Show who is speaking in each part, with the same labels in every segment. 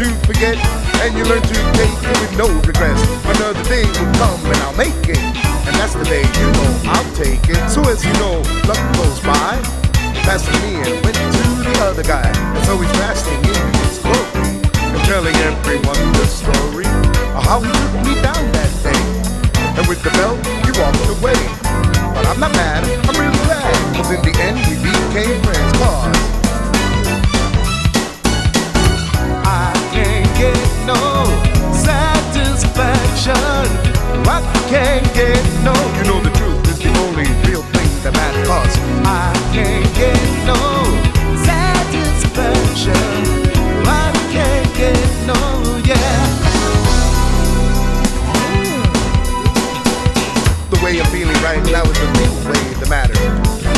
Speaker 1: to forget, and you learn to take it with no regrets. Another day will come and I'll make it, and that's the day you know I'll take it. So as you know, luck goes by, passing me and went to the other guy. And so he's fasting in his glory, and telling everyone the story of how he took me down that day. And with the belt, he walked away. But I'm not mad, I'm really glad, cause in the end we became friends. Cause no satisfaction. I can't get no. You know the truth is the only real thing that matters. I can't get no satisfaction. I can't get no, yeah. The way I'm feeling right now is the real way that matters.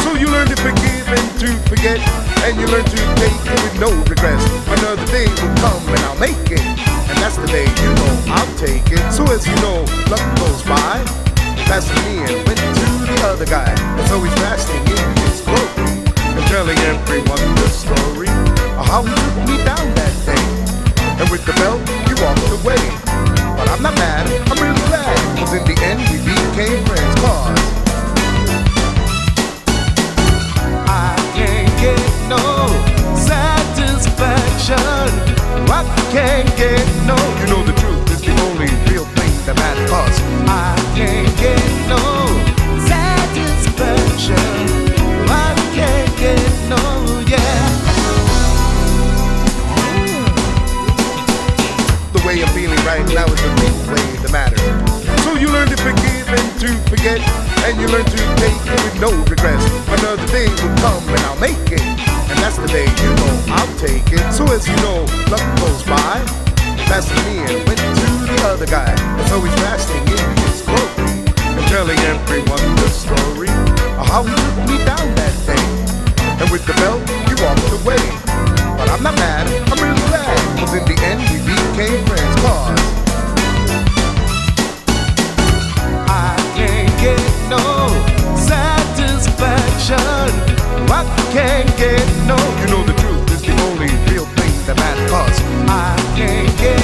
Speaker 1: So you learn to forgive and to forget, and you learn to take it with no regrets. Another day will come and I'll make it, and that's the day you know I'll take it. So as you know, luck goes by, passing me and went to the other guy, and so he's fasting in his glory and telling everyone the story of how he took me down that day. And with the belt, he walked away. But I'm not mad, I'm really glad, cause in the end we became friends. Cause I can't get no. You know the truth is the only real thing that matters. I can't get no satisfaction. I can't get no, yeah. The way I'm feeling right now and you learn to take it with no regrets. Another day will come and I'll make it, and that's the day you know I'll take it. So as you know, luck goes by, and went to the other guy, and so he's fasting in his glory and telling everyone the story of how he took me down that day. And with the belt, he walked away. But I'm not mad, I'm really glad, cause in the end we became friends. Cause I can't get no. You know the truth is the only real thing that matters. I can't get